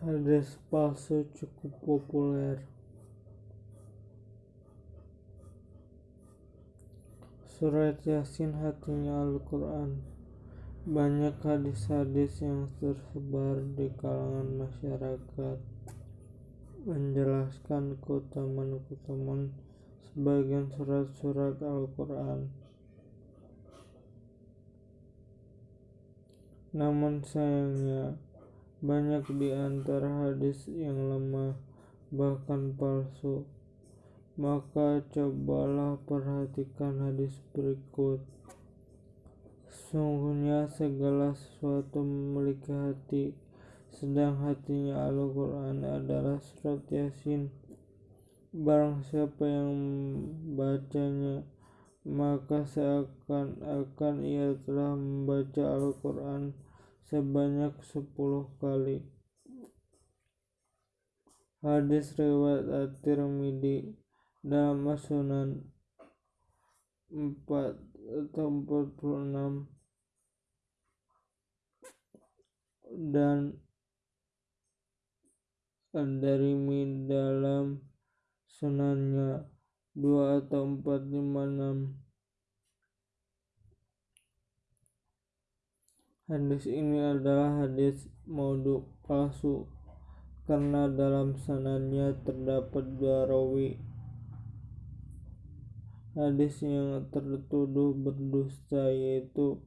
Palsu cukup populer. Surat Yasin hatinya Al-Quran. Banyak hadis-hadis yang tersebar di kalangan masyarakat menjelaskan keutamaan-keutamaan sebagian surat-surat Al-Quran. Namun sayangnya, banyak di antara hadis yang lemah, bahkan palsu. Maka cobalah perhatikan hadis berikut. Sungguhnya segala sesuatu memiliki hati, sedang hatinya Al-Quran adalah surat Yasin. Barang siapa yang membacanya, maka seakan-akan ia telah membaca Al-Quran sebanyak sepuluh kali. Hadis riwayat At-Tirmidzi dalam As-Sunan 4 atau 46 dan Ad-Darimi dalam sunannya 2 atau 456 Hadis ini adalah hadis maudhu palsu karena dalam sanadnya terdapat dua rawi. Hadis yang tertuduh berdusta yaitu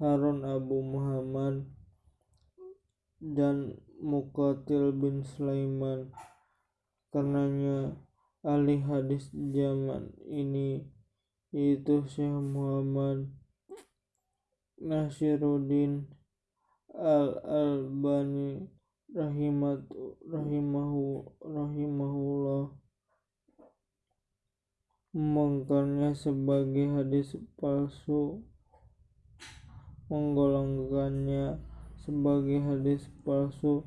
Harun Abu Muhammad dan Muqatil bin Sulaiman. Karenanya ahli hadis zaman ini yaitu Syekh Muhammad Nasiruddin Al-Albani rahimat rahimahu rahimahullah membongkarnya sebagai hadis palsu menggolongkannya sebagai hadis palsu.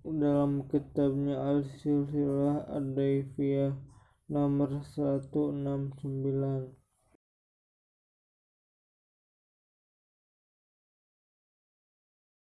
Dalam kitabnya Al-Silsilah Ad-Daifiyah nomor 169